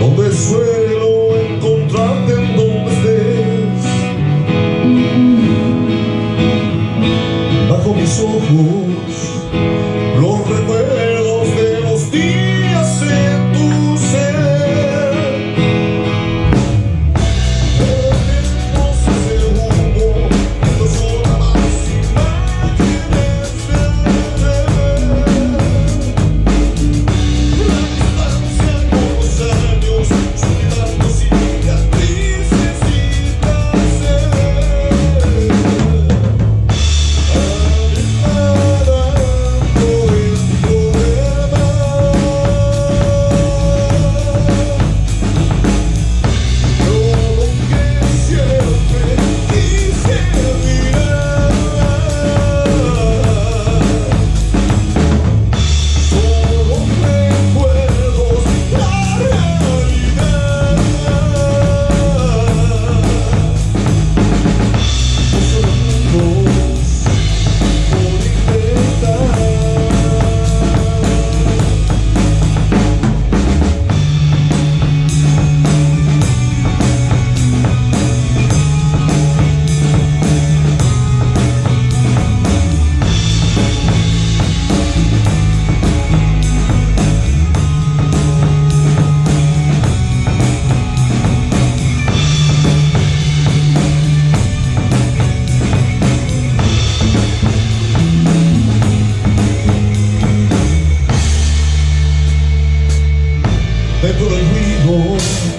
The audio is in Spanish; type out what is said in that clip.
donde suelo encontrarte en donde estés. Bajo mis ojos dentro del